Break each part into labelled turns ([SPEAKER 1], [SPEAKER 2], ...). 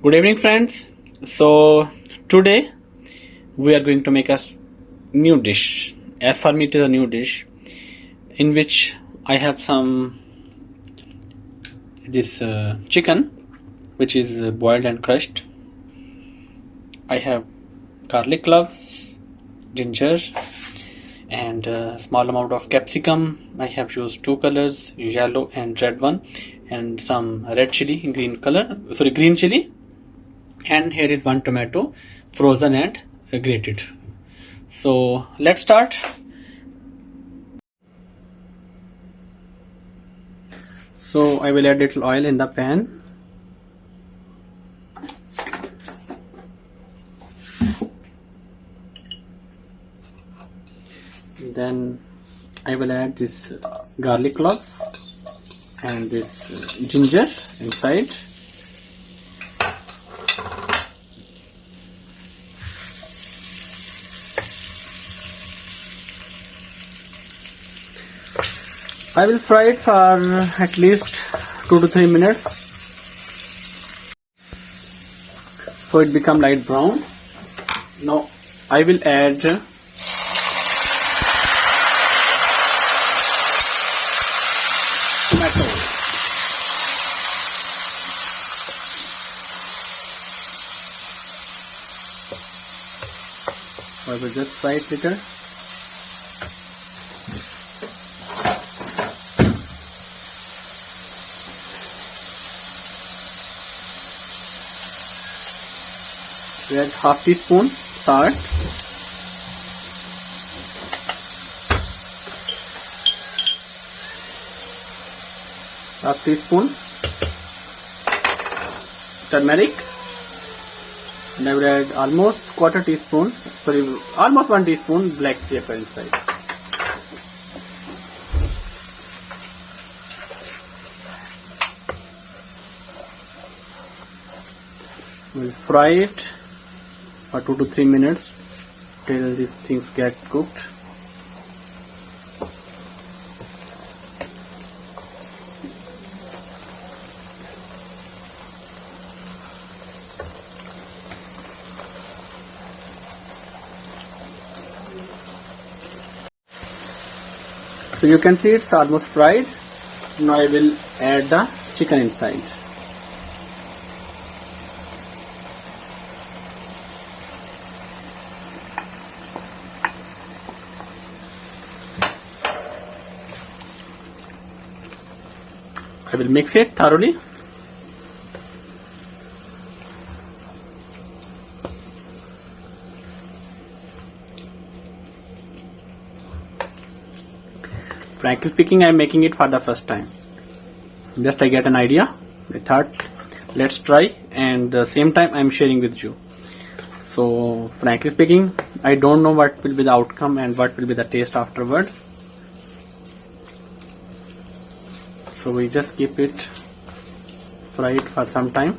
[SPEAKER 1] good evening friends. So today we are going to make a new dish. As for me it is a new dish in which i have some this uh, chicken which is uh, boiled and crushed. I have garlic cloves ginger and a small amount of capsicum. I have used two colors yellow and red one and some red chili in green color sorry green chili and here is one tomato frozen and grated. So let's start. So i will add little oil in the pan. Then i will add this uh, garlic cloves and this uh, ginger inside I will fry it for uh, at least 2 to 3 minutes. So it become light brown. Now I will add tomato. I will just fry it little we add half teaspoon salt half teaspoon turmeric and I will add almost quarter teaspoon sorry almost one teaspoon black pepper inside we'll fry it for 2 to 3 minutes till these things get cooked. So you can see it's almost fried. Now I will add the chicken inside I will mix it thoroughly. Frankly speaking, I am making it for the first time. Just I get an idea. I thought, let's try, and the same time I am sharing with you. So, frankly speaking, I don't know what will be the outcome and what will be the taste afterwards. So we just keep it fry it for some time.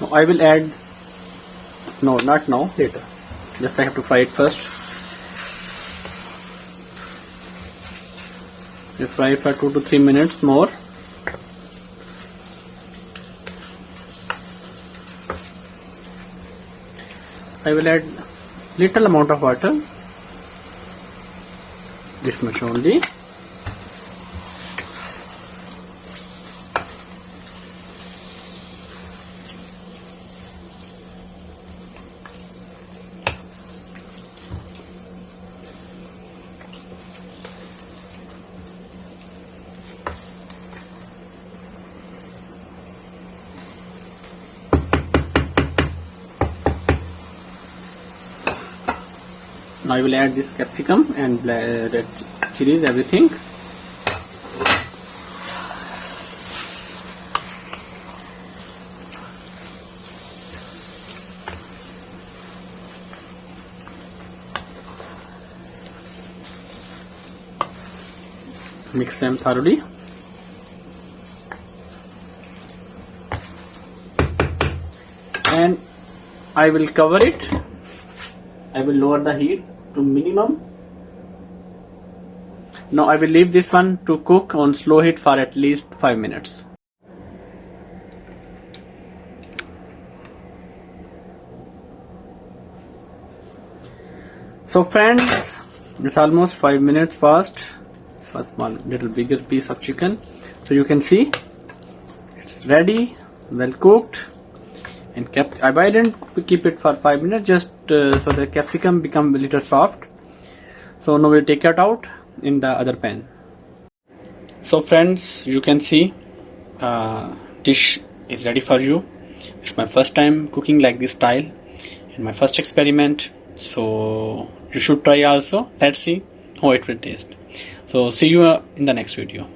[SPEAKER 1] Now I will add no not now later. Just I have to fry it first. We fry it for 2 to 3 minutes more I will add little amount of water. This much only now I will add this capsicum and uh, red chilies everything. Mix them thoroughly. And I will cover it. I will lower the heat to minimum. Now I will leave this one to cook on slow heat for at least 5 minutes. So friends it's almost 5 minutes past. It's a small little bigger piece of chicken. So you can see it's ready well cooked and kept I didn't keep it for 5 minutes? Just uh, so the capsicum become a little soft. So now we'll take it out in the other pan. So friends you can see uh, dish is ready for you. It's my first time cooking like this style and my first experiment. So you should try also. Let's see how it will taste. So see you in the next video